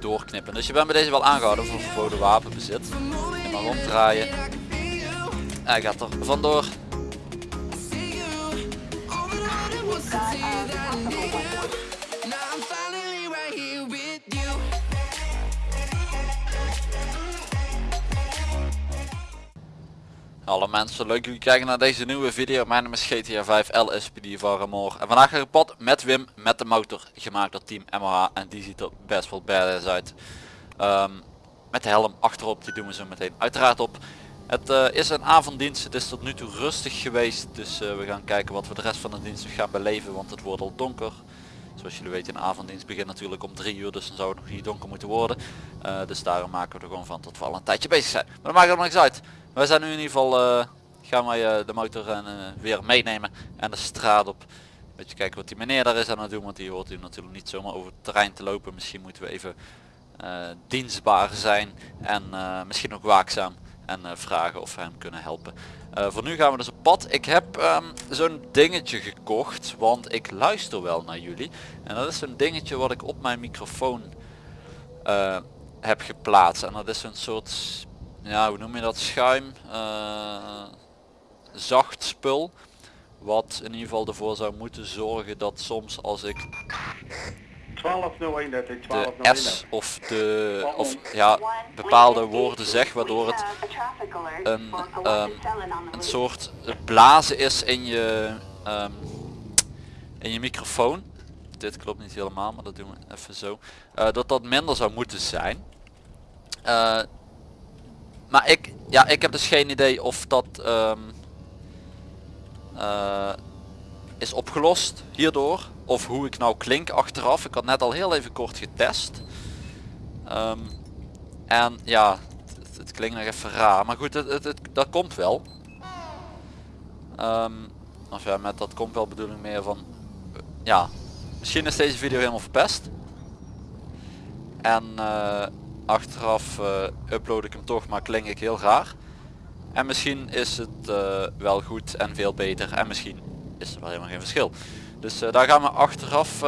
doorknippen. Dus je bent bij deze wel aangehouden voor verboden wapenbezit. Je mag omdraaien. Hij gaat er vandoor. Hallo mensen, leuk jullie kijken naar deze nieuwe video. Mijn naam is GTA 5 LSPD van Remor. En vandaag ga ik pad met Wim met de motor gemaakt door team MH en die ziet er best wel badass uit. Ehm, met de helm achterop, die doen we zo meteen uiteraard op. Het uh, is een avonddienst, het is tot nu toe rustig geweest. Dus uh, we gaan kijken wat we de rest van de dienst gaan beleven, want het wordt al donker. Zoals jullie weten, een avonddienst begint natuurlijk om 3 uur, dus dan zou het nog niet donker moeten worden. Uh, dus daarom maken we er gewoon van tot we al een tijdje bezig zijn. Maar dat maakt er niks uit. Wij zijn nu in ieder geval, uh, gaan wij uh, de motor en, weer meenemen en de straat op. Beetje kijken wat die meneer daar is aan het doen, want die hoort u natuurlijk niet zomaar over het terrein te lopen. Misschien moeten we even dienstbaar zijn en misschien ook waakzaam en vragen of we hem kunnen helpen. Voor nu gaan we dus op pad. Ik heb um, zo'n dingetje gekocht, want ik luister wel naar jullie. En dat is zo'n dingetje wat ik op mijn microfoon heb geplaatst. En dat is een soort, ja hoe noem je dat, schuim, uh, zacht spul. Wat in ieder geval ervoor zou moeten zorgen dat soms als ik 1201 dat ik de S of de of ja bepaalde woorden zeg waardoor het een, um, een soort blazen is in je um, in je microfoon. Dit klopt niet helemaal, maar dat doen we even zo. Uh, dat dat minder zou moeten zijn. Uh, maar ik, ja, ik heb dus geen idee of dat um, uh, is opgelost hierdoor of hoe ik nou klink achteraf. Ik had net al heel even kort getest. Um, en ja, het, klinkt nog even raar. Maar goed, het, dat komt wel. Um, of ja, met dat komt wel bedoeling meer van... Ja, misschien is deze video helemaal verpest. En uh, achteraf uh, upload ik hem toch, maar klink ik heel raar. En misschien is het uh, wel goed en veel beter. En misschien is er wel helemaal geen verschil. Dus uh, daar gaan we achteraf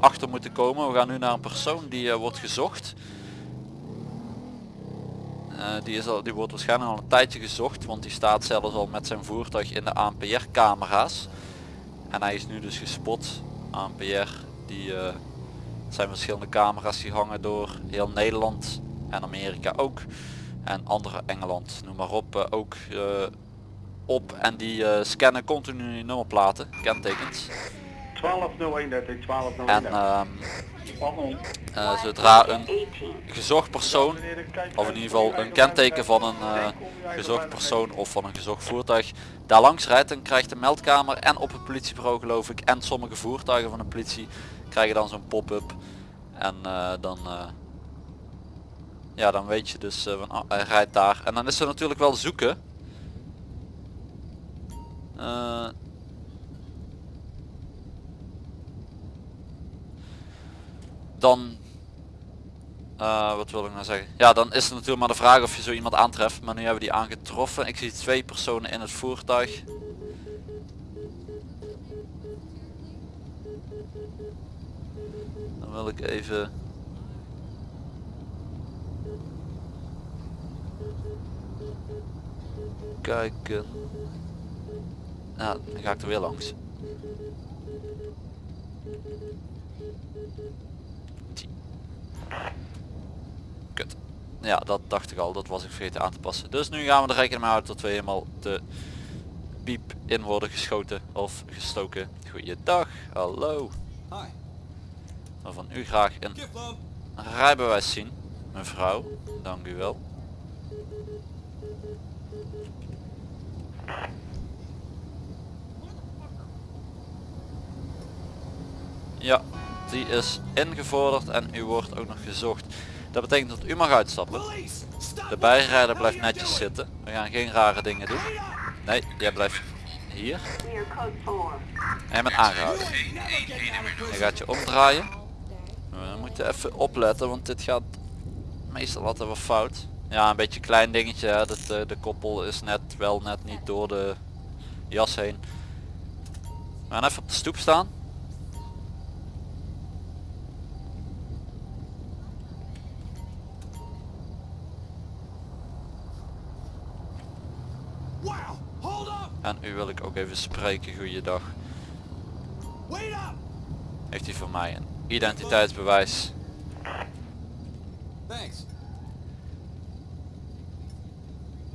achter moeten komen. We gaan nu naar een persoon die wordt gezocht. die, is al, die wordt waarschijnlijk al een tijdje gezocht, want die staat zelfs al met zijn voertuig in de ANPR camera's. En hij is nu dus gespot. ANPR, die zijn verschillende camera's die hangen door heel Nederland en Amerika ook. En andere Engeland, noem maar op, ook op en die uh, scannen continu nummerplaten, kentekens. 1201 1201 En uh, zodra een gezocht persoon, of in ieder geval een kenteken van een uh, gezocht persoon of van een gezocht voertuig, daar langs rijdt, dan krijgt de meldkamer en op het politiebureau geloof ik en sommige voertuigen van de politie krijgen dan zo'n pop-up. En dan ja, dan weet je dus van oh, hij rijdt daar. En dan is er natuurlijk wel zoeken uh, dan uh, wat wil ik nou zeggen ja dan is het natuurlijk maar de vraag of je zo iemand aantreft maar nu hebben we die aangetroffen ik zie twee personen in het voertuig wil ik even kijken nou, dan ga ik er weer langs. Kut. Ja, dat dacht ik al. Dat was ik vergeten aan te passen. Dus nu gaan we er rekening mee houden tot we helemaal de piep in worden geschoten of gestoken. Goeiedag, hallo. Van u graag een rijbewijs zien, mevrouw. Dank u wel. Ja, die is ingevorderd en u wordt ook nog gezocht. Dat betekent dat u mag uitstappen. De bijrijder blijft netjes zitten. We gaan geen rare dingen doen. Nee, jij blijft hier. En je bent aangehouden. Je gaat je omdraaien. We moeten even opletten, want dit gaat meestal altijd wat fout. Ja, een beetje een klein dingetje. Dat, de, de koppel is net wel net niet door de jas heen. We gaan even op de stoep staan. En u wil ik ook even spreken, goeiedag. Heeft u voor mij een identiteitsbewijs? Thanks.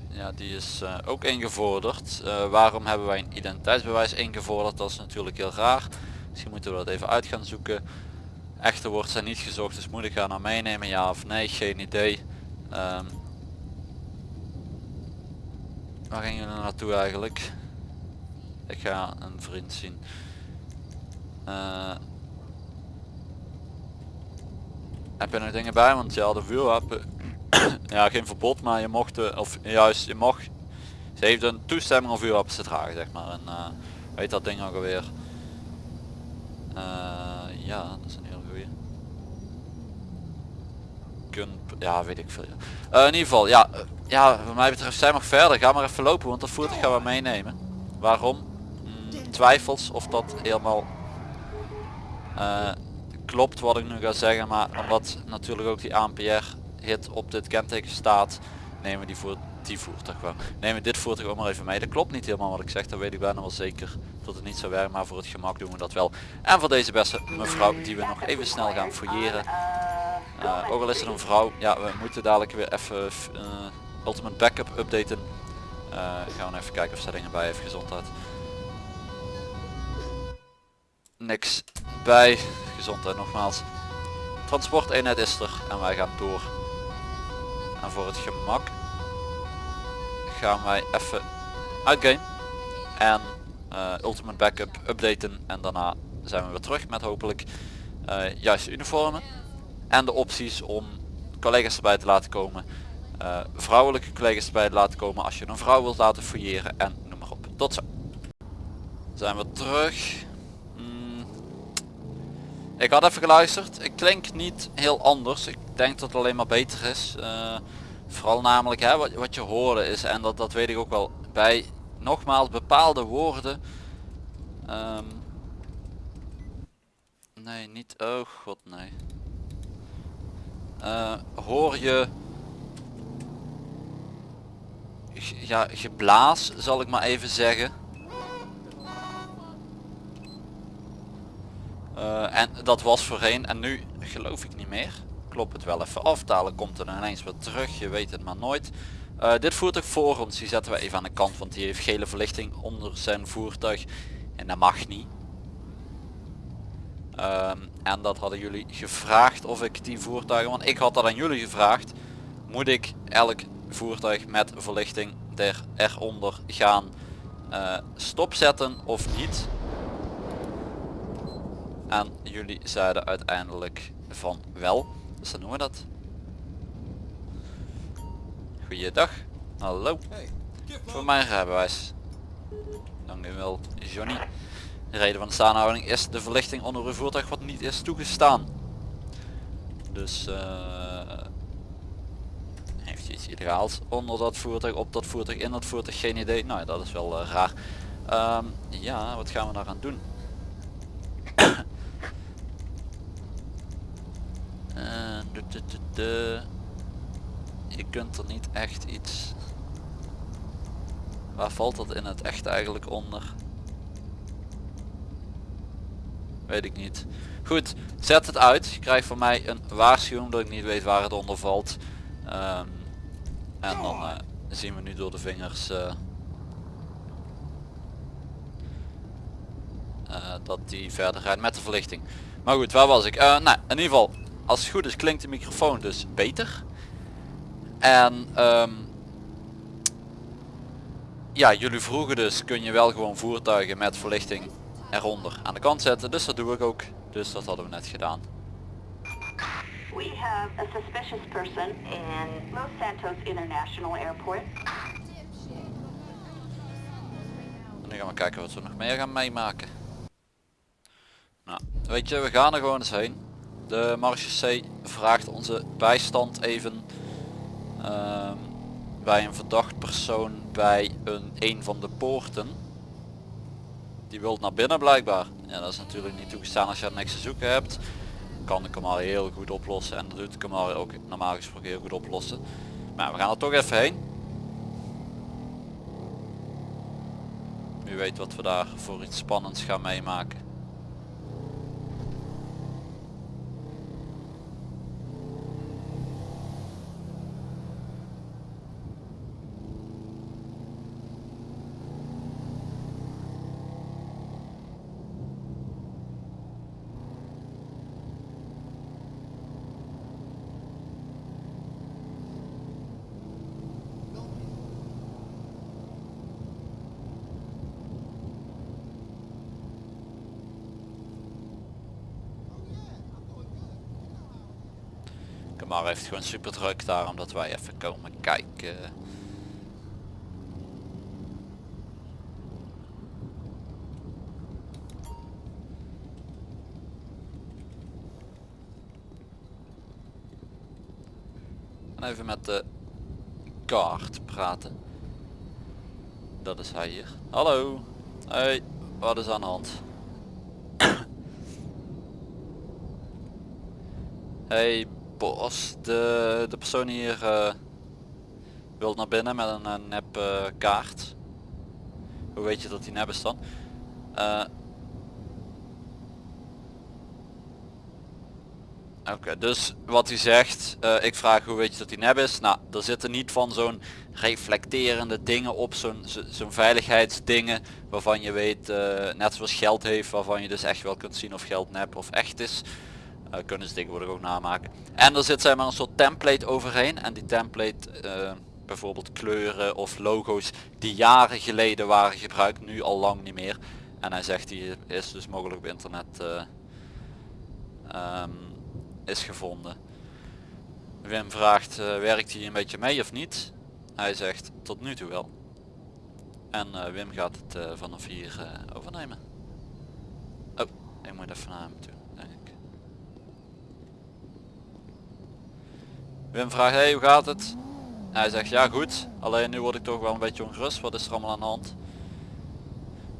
Ja, die is eh, ook ingevorderd. Eh, waarom hebben wij een identiteitsbewijs ingevorderd? Dat is natuurlijk heel raar. Misschien moeten we dat even uit gaan zoeken. Echte wordt zijn niet gezocht, dus moet ik haar nou meenemen? Ja of nee? Geen idee. Ehm, waar gingen jullie naartoe eigenlijk? Ik ga een vriend zien. Eh, heb je nog dingen bij? Want ja, de vuurwapen ja, geen verbod, maar je mocht, eh, of juist, je mag, ze heeft een toestemming om vuurwapens te dragen, zeg maar. En uh, weet dat ding ook alweer. Uh, ja, dat is een heel goeie. Kun, ja, weet ik veel. In ieder geval, ja, ja, wat mij betreft, zij mag verder. Ga maar even lopen, want dat voertuig gaan we meenemen. Waarom? Hmm, twijfels of dat helemaal klopt wat ik nu ga zeggen, maar omdat natuurlijk ook die ANPR hit op dit kenteken staat, nemen we die voor die voertuig wel. Nemen we dit voertuig ook maar even mee. Dat klopt niet helemaal wat ik zeg, dat weet ik bijna wel zeker dat het niet zou werken, maar voor het gemak doen we dat wel. En voor deze beste mevrouw die we nog even snel gaan fouilleren. Uh, ook al is het een vrouw, ja we moeten dadelijk weer even uh, ultimate backup updaten. Uh, gaan we even kijken of ze dingen bij heeft gezondheid. Niks bij, gezondheid nogmaals. Transporteenheid is er en wij gaan door. En voor het gemak gaan wij even uitgame en uh, ultimate backup updaten en daarna zijn we weer terug met hopelijk uh, juiste uniformen en de opties om collega's erbij te laten komen uh, vrouwelijke collega's erbij te laten komen als je een vrouw wilt laten fouilleren en noem maar op tot zo zijn we terug. Ik had even geluisterd ik klink niet heel anders ik denk dat het alleen maar beter is Vooral namelijk hè, wat, wat je hoorde is, en dat, dat weet ik ook wel, bij nogmaals bepaalde woorden. Um, nee, niet, oh god nee. Uh, hoor je ja, geblaas zal ik maar even zeggen. Uh, en dat was voorheen en nu geloof ik niet meer klop het wel even af. Dadelijk komt er ineens weer terug. Je weet het maar nooit. Uh, dit voertuig voor ons, die zetten we even aan de kant. Want die heeft gele verlichting onder zijn voertuig. En dat mag niet. Um, en dat hadden jullie gevraagd of ik die voertuigen, want ik had dat aan jullie gevraagd. Moet ik elk voertuig met verlichting er, eronder gaan uh, stopzetten of niet? En jullie zeiden uiteindelijk van wel. Dus dan doen we dat. Goeiedag. Hallo. Voor mijn rijbewijs. Dank u wel, Johnny. De reden van de staanhouding is de verlichting onder uw voertuig wat niet is toegestaan. Dus uh, heeft iets illegaals onder dat voertuig, op dat voertuig, in dat voertuig, geen idee. Nou, dat is wel uh, raar. Um, ja, wat gaan we daar aan doen? Je kunt er niet echt iets waar valt dat in het echt eigenlijk onder? Weet ik niet. Goed zet het uit. Je krijgt van mij een waarschuwing dat ik niet weet waar het onder valt. Um, en dan uh, zien we nu door de vingers uh, uh, dat die verder rijdt met de verlichting. Maar goed waar was ik? Nou in ieder geval als het goed is klinkt de microfoon dus beter. En um, ja, jullie vroegen dus kun je wel gewoon voertuigen met verlichting eronder aan de kant zetten. Dus dat doe ik ook. Dus dat hadden we net gedaan. We have a suspicious person in Los Santos International Airport. En nu gaan we kijken wat we nog meer gaan meemaken. Nou, weet je, we gaan er gewoon eens heen. De marechaussee vraagt onze bijstand even bij een verdacht persoon bij een, een van de poorten. Die wilt naar binnen blijkbaar. Ja, dat is natuurlijk niet toegestaan als je er niks te zoeken hebt. Kan hem al heel goed oplossen en dat doet hem al ook normaal gesproken heel goed oplossen. Maar we gaan er toch even heen. Wie weet wat we daar voor iets spannends gaan meemaken. Heeft gewoon super druk daar omdat wij even komen kijken. En even met de kaart praten. Dat is hij hier. Hallo. Hey, wat is aan de hand? hey bos, de, de persoon hier eh wil naar binnen met een, een nep eh, kaart. Hoe weet je dat die nep is dan? Eh, Oké, dus wat hij zegt, ik vraag hoe weet je dat die nep is? Nou, er zitten niet van zo'n reflecterende dingen op, zo'n zo- zo'n veiligheidsdingen waarvan je weet, net zoals geld heeft, waarvan je dus echt wel kunt zien of geld nep of echt is. Eh, kunnen ze tegenwoordig ook namaken. En er zit zeg maar een soort template overheen en die template, eh, bijvoorbeeld kleuren of logo's die jaren geleden waren gebruikt, nu al lang niet meer. En hij zegt die is dus mogelijk op internet eh, ehm, is gevonden. Wim vraagt, werkt hij een beetje mee of niet? Hij zegt tot nu toe wel. En Wim gaat het vanaf hier overnemen. Oh, ik moet even naar hem toe, denk ik. Wim vraagt, hey hoe gaat het? Hij zegt ja goed, alleen nu word ik toch wel een beetje ongerust, wat is er allemaal aan de hand?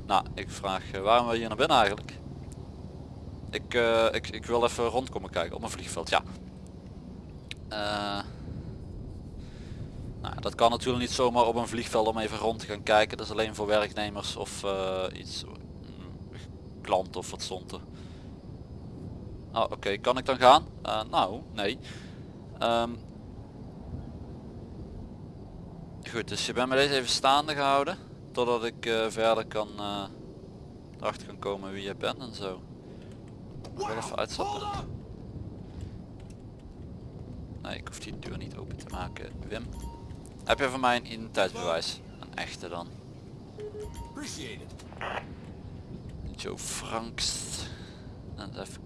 Nou, ik vraag eh, waarom wil je hier naar binnen eigenlijk? Ik, eh, ik, ik wil even rondkomen kijken op mijn vliegveld, ja. Eh, nou, dat kan natuurlijk niet zomaar op een vliegveld om even rond te gaan kijken. Dat is alleen voor werknemers of iets, mm, klant of wat stond. Oh, oké, kan ik dan gaan? Nou, nee. Ehm, goed, dus je bent met deze even staande gehouden. Totdat ik eh, verder kan, eh, erachter kan komen wie je bent en zo. Ik even uitstappen? Nee, ik hoef die deur niet open te maken. Wim, heb je van mij een identiteitsbewijs? Een echte dan. Joe Franks. En even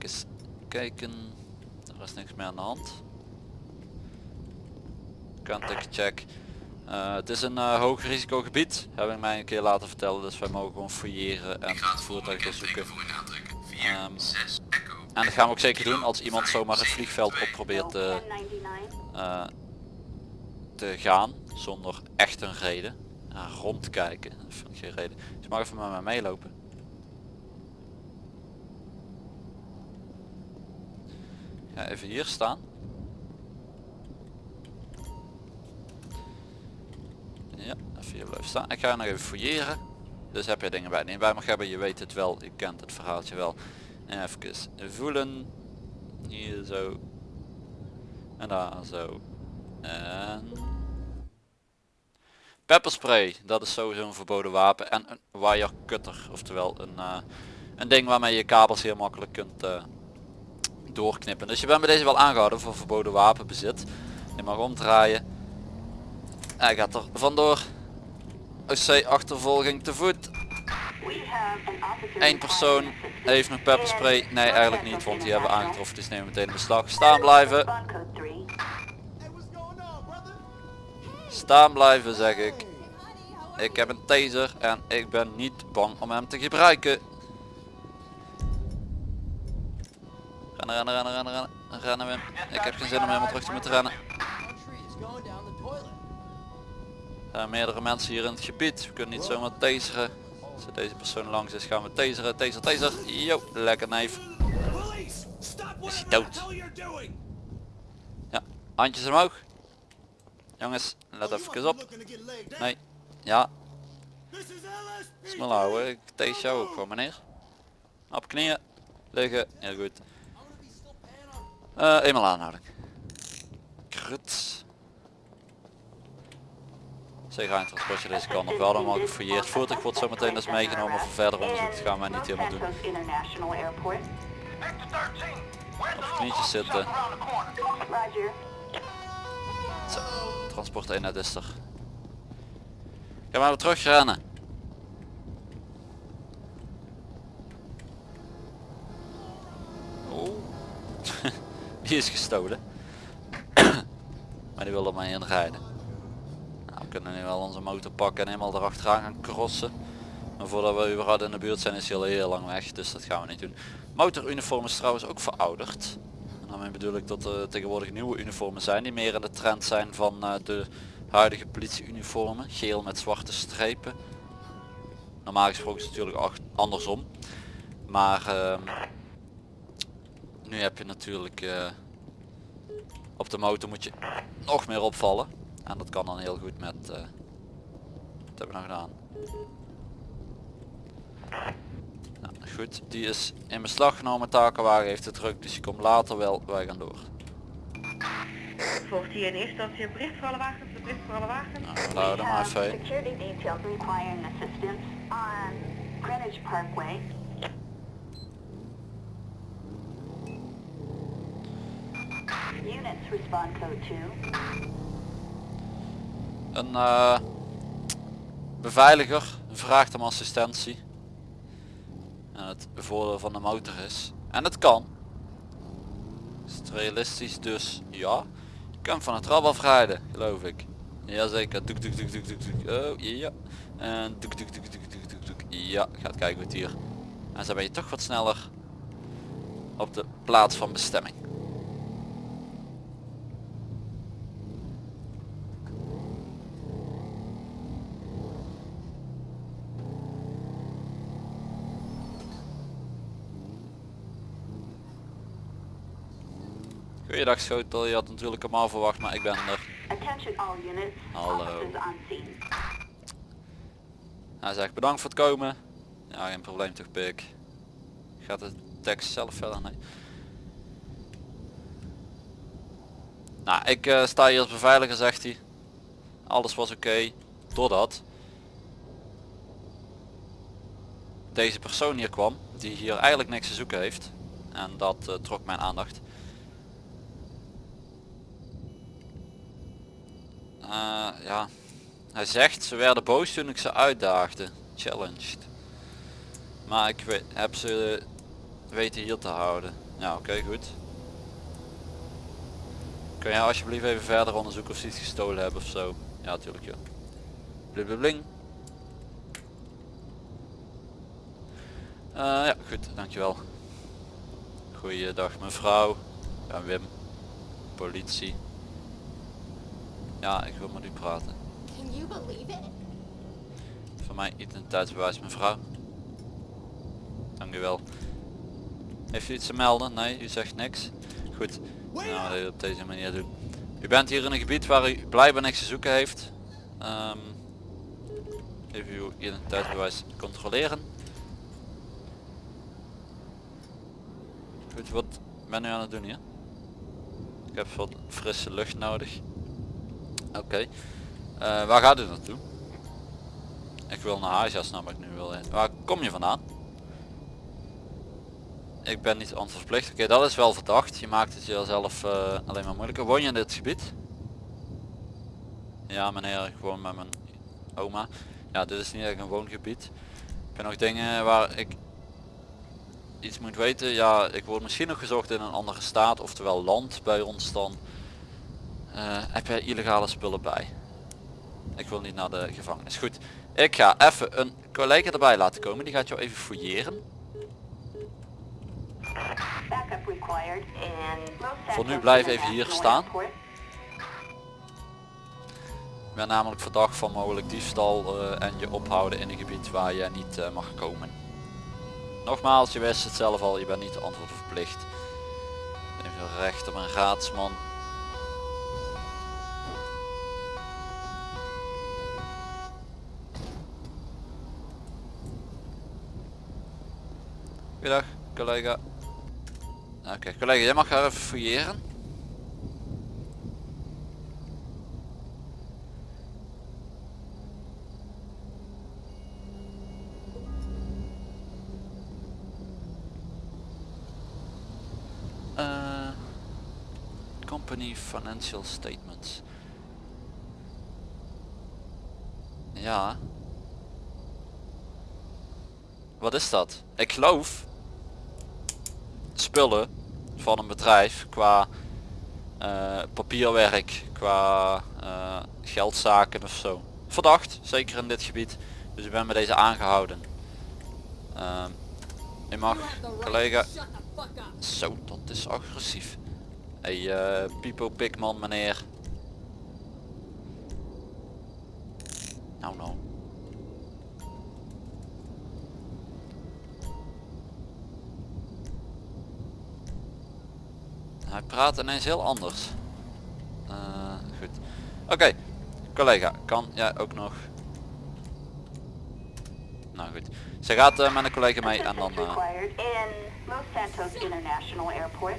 kijken. Er is niks meer aan de hand. Contact check. Eh, het is een eh, hoog risicogebied. Heb ik mij een keer laten vertellen. Dus wij mogen gewoon fouilleren en het voertuig doorzoeken. Ehm, en dat gaan we ook zeker doen als iemand zomaar het vliegveld op probeert te, eh, te gaan. Zonder echt een reden. Rondkijken. Dat vind ik geen reden. Dus mag even met mij meelopen. Ga even hier staan. Ja, even hier blijven staan. Ik ga nog even fouilleren. Dus heb je dingen bij niet bij mag hebben, je weet het wel, je kent het verhaaltje wel. En even voelen. Hier zo. En daar zo. En... Pepperspray, dat is sowieso een verboden wapen. En een wire cutter, oftewel een, eh, een ding waarmee je kabels heel makkelijk kunt eh, doorknippen. Dus je bent bij deze wel aangehouden voor verboden wapenbezit. Je mag omdraaien. Hij gaat er vandoor. OC achtervolging te voet. Eén persoon heeft nog pepperspray. Nee, eigenlijk niet, want die hebben we aangetroffen. Dus nemen we meteen in beslag. Staan blijven. Staan blijven zeg ik. Ik heb een taser en ik ben niet bang om hem te gebruiken. Rennen, rennen, rennen, rennen, rennen. Rennen Wim. Ik heb geen zin om helemaal terug te moeten rennen. Zijn meerdere mensen hier in het gebied. We kunnen niet zomaar taseren. Als er deze persoon langs is gaan we taseren. Taser, taser. Yo, lekker neef. Is hij dood? Ja, handjes omhoog. Jongens, let Oh, even op. Nee. Ja. Snel houden, ik tegen jou ook gewoon meneer. Op knieën, liggen, heel goed. Eh eenmaal aanhouden. Krut. Een transportje deze kant nog wel, mag gefouilleerd. Voertuig wordt zo meteen dus meegenomen voor verder onderzoek. Dat gaan wij niet helemaal doen. Op knietjes zitten. Zo, transport eenheid is er. Ga maar weer terug rennen. Oh. Die is gestolen. maar die wil er maar in rijden. Nou, we kunnen nu wel onze motor pakken en helemaal erachteraan gaan crossen. Maar voordat we überhaupt in de buurt zijn is hij al heel lang weg, dus dat gaan we niet doen. Motoruniform is trouwens ook verouderd. En daarmee bedoel ik dat er tegenwoordig nieuwe uniformen zijn die meer in de trend zijn van eh, de huidige politieuniformen. Geel met zwarte strepen. Normaal gesproken is het natuurlijk andersom. Maar ehm, nu heb je natuurlijk eh, op de motor moet je nog meer opvallen. En dat kan dan heel goed met... eh wat hebben we nou gedaan? Nou, goed, die is in beslag genomen. Takenwagen heeft het druk, dus die komt later wel. Wij gaan door. Volgt hier in eerste instantie een bericht voor alle wagens, een bericht voor alle wagens. Nou, we houden maar even. security details requiring assistance on Greenwich Parkway. Units respond code 2. Een eh, beveiliger vraagt om assistentie. En het voordeel van de motor is. En het kan. Is het realistisch dus ja. Je kan van het trap afrijden, geloof ik. Jazeker. Doek doek doek doek doek doek. Oh ja. En doek doek doek doek doek doek doek. Ja, gaat kijken goed hier. En zo ben je toch wat sneller op de plaats van bestemming. Schotel, je had natuurlijk hem al verwacht, maar ik ben er. Hallo. Hij zegt bedankt voor het komen. Ja, geen probleem toch pik. Gaat de tekst zelf verder? Nee. Nou, ik eh, sta hier als beveiliger, zegt hij. Alles was oké. Doordat deze persoon hier kwam, die hier eigenlijk niks te zoeken heeft. En dat eh, trok mijn aandacht. Eh, ja, hij zegt ze werden boos toen ik ze uitdaagde. Challenged. Maar ik weet, heb ze weten hier te houden. Ja oké goed. Kun je alsjeblieft even verder onderzoeken of ze iets gestolen hebben of zo? Ja natuurlijk ja. Blibling. Uh, ja goed, dankjewel. Goeiedag mevrouw. Ben Wim. Politie. Ja, ik wil met u praten. Can you believe it? Voor mij identiteitsbewijs mevrouw. Dank u wel. Heeft u iets te melden? Nee, u zegt niks. Goed, nou, op deze manier doen. U bent hier in een gebied waar u blijkbaar niks te zoeken heeft. Ehm, even uw identiteitsbewijs controleren. Goed, wat ben u aan het doen hier? Ik heb wat frisse lucht nodig. Oké. Eh, waar gaat u naartoe? Ik wil naar huis, ja snap ik nu wel. Waar kom je vandaan? Ik ben niet antwoordverplicht. Oké, dat is wel verdacht. Je maakt het jezelf eh, alleen maar moeilijker. Woon je in dit gebied? Ja meneer, ik woon met mijn oma. Ja, dit is niet echt een woongebied. Heb je nog dingen waar ik iets moet weten? Ja, ik word misschien nog gezocht in een andere staat, oftewel land bij ons dan. Eh, heb jij illegale spullen bij? Ik wil niet naar de gevangenis. Goed, ik ga even een collega erbij laten komen. Die gaat jou even fouilleren. Voor nu blijf even hier staan. Ik ben namelijk verdacht van mogelijk diefstal eh, en je ophouden in een gebied waar je niet eh, mag komen. Nogmaals, je wist het zelf al, je bent niet antwoord verplicht. Even recht op een raadsman. Goedendag collega. Oké collega, jij mag haar even fouilleren. Eh, company financial statements. Ja. Wat is dat? Ik geloof spullen van een bedrijf qua eh, papierwerk, qua eh, geldzaken of zo. Verdacht, zeker in dit gebied. Dus ik ben met deze aangehouden. Ehm je mag, collega. Zo, dat is agressief. Hey, eh Pipo Pikman meneer. Praat ineens heel anders. Eh, goed. Oké, collega, kan jij ook nog? Nou goed. Ze gaat eh, met een collega mee en dan... Assistance eh, required in Los Santos International Airport.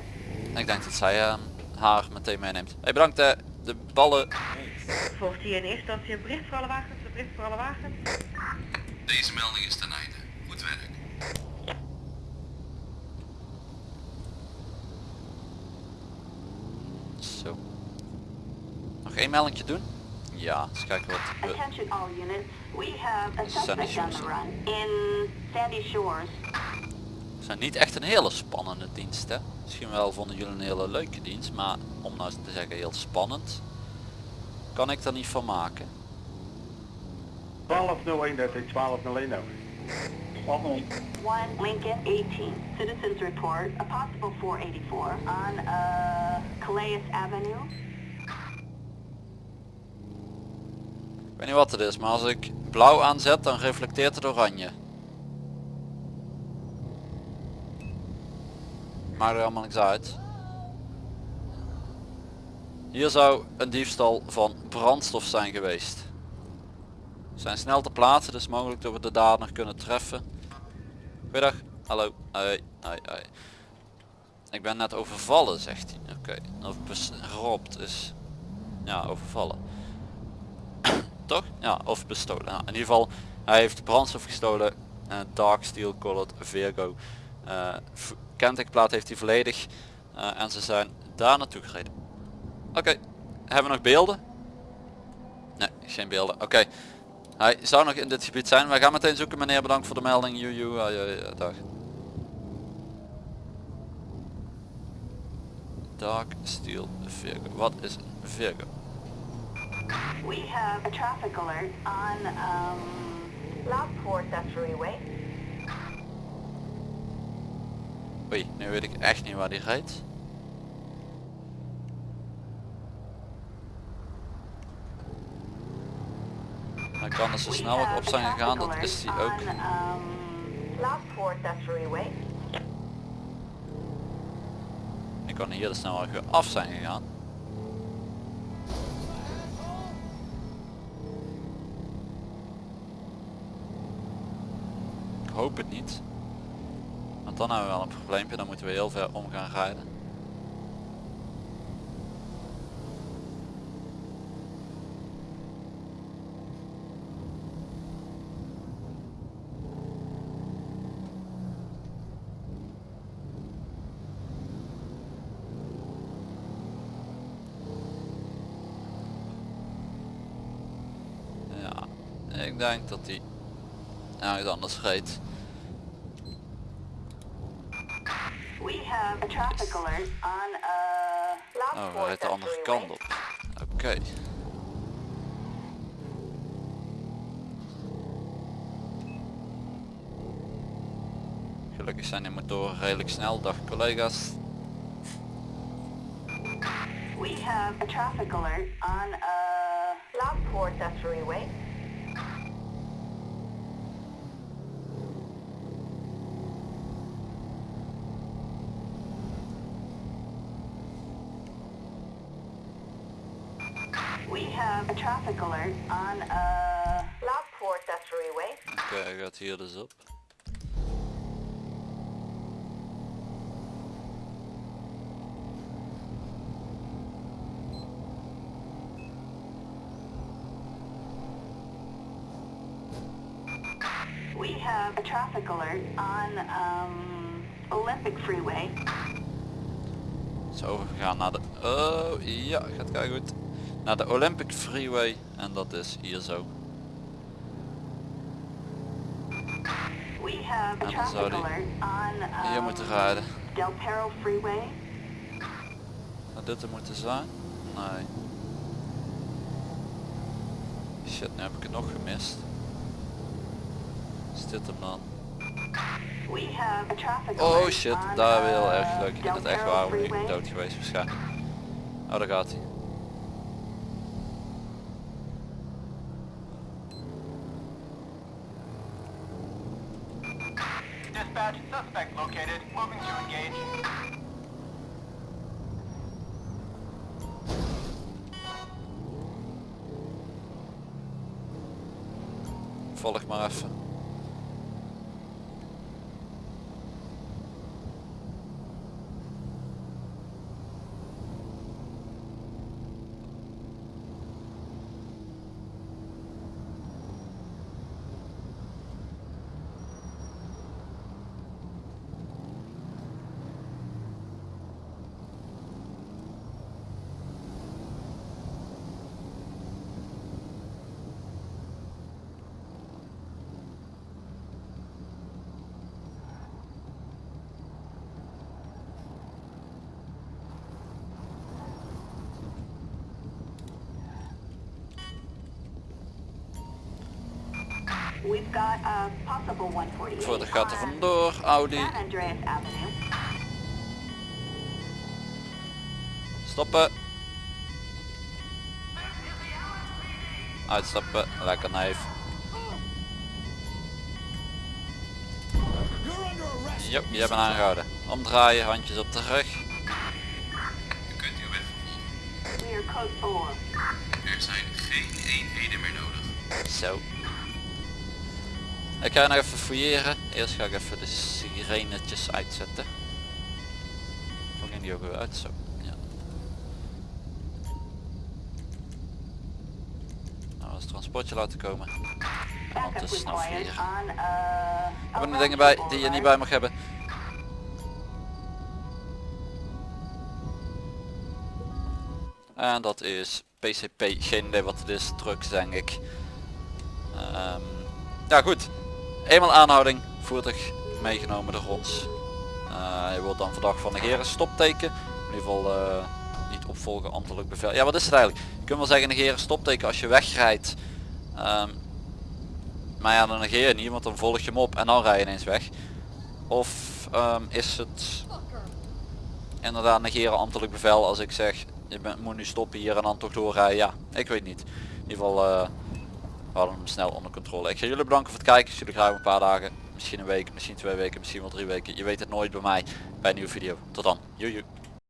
ik denk dat zij haar meteen meeneemt. Hey, bedankt de ballen. Volgt hier in eerste instantie een bericht voor alle wagens, een bericht voor alle wagens. Deze melding is ten einde. Goed werk. Zo. Nog één meldingje doen? Ja, eens kijken wat... Sandy Shores. We zijn niet echt een hele spannende dienst hè. Misschien wel vonden jullie een hele leuke dienst, maar om nou te zeggen heel spannend, kan ik er niet van maken. 1201 dat is 1201 nou. 1 Lincoln 18. Citizens report a possible 484 on uh, Calais Avenue. Ik weet niet wat het is, maar als ik blauw aanzet, dan reflecteert het oranje. Maakt er allemaal niks uit. Hier zou een diefstal van brandstof zijn geweest. We zijn snel te plaatsen, dus mogelijk dat we de dader kunnen treffen. Goeiedag. Hallo. Hoi. Hoi. Hoi. Ik ben net overvallen, zegt hij. Oké. Of bes- geropt is... Ja, overvallen. Toch? Ja, of bestolen. In ieder geval, hij heeft brandstof gestolen. eh, dark steel colored Virgo. Eh, v- kentekenplaat heeft hij volledig. eh, en ze zijn daar naartoe gereden. Oké, hebben we nog beelden? Nee, geen beelden. Oké. Hij zou nog in dit gebied zijn. Wij gaan meteen zoeken meneer. Bedankt voor de melding. Ja, dag. Dark steel Virgo. Wat is Virgo? We have a traffic alert on um, Lockport Accessory Way. Oei, nu weet ik echt niet waar die rijdt. Hij kan er zo snel ook op zijn gegaan, dat is hij ook. Um, Accessory Way. Ik kan hier de snelweg af zijn gegaan. Het niet. Want dan hebben we wel een probleempje, dan moeten we heel ver om gaan rijden. Ja, ik denk dat hij ergens anders reed. We have a traffic alert on uh, Oh, hij Lockport rijdt de andere kant op. Oké. Gelukkig zijn die motoren redelijk snel. Dag collega's. We have a traffic alert on uh, Lockport Accessory hier dus op. We have a traffic alert on um, Olympic Freeway. Zo, we gaan naar de... Oh, ja, gaat kijken goed. Naar de Olympic Freeway. En dat is hier zo. En dan zou die Hier um, moeten rijden. Del Perro Freeway. Had dit er moeten zijn? Nee. Shit, nu heb ik het nog gemist. Is dit hem dan? Oh shit, daar weer heel uh, erg leuk. Ik vind het echt waar, ben ik dood geweest waarschijnlijk. Oh, daar gaat hij. Dispatch, suspect located. Moving to engage. Voor de gaat on vandoor, Audi. Stoppen. Uitstappen, lekker neef. Jo, jij bent aangehouden. Omdraaien, handjes op de rug. U kunt uw weg vervolgen. Clear code 4. Er zijn geen eenheden meer nodig. Zo. Ik ga nog even fouilleren. Eerst ga ik even de sirenetjes uitzetten. Hoe die ook weer uit? Zo. Ja. Nou, als transportje laten komen. On uh, Hebben er dingen bij die je niet bij mag hebben. En dat is PCP, geen idee wat het is, trucks denk ik. Ehm, ja goed, eenmaal aanhouding, voertuig meegenomen door ons. Eh, je wordt dan verdacht van negeren, stopteken. In ieder geval eh, niet opvolgen ambtelijk bevel. Ja wat is het eigenlijk? Je kunt wel zeggen negeren, stopteken als je wegrijdt. Ehm, maar ja dan negeer je niet, want dan volg je hem op en dan rij je ineens weg. Of ehm, is het inderdaad negeren ambtelijk bevel als ik zeg je moet nu stoppen hier en dan toch doorrijden. Ja, ik weet niet. In ieder geval eh, we hadden hem snel onder controle. Ik ga jullie bedanken voor het kijken. Jullie graag een paar dagen. Misschien een week, misschien twee weken, misschien wel drie weken. Je weet het nooit bij mij bij een nieuwe video. Tot dan. Joe.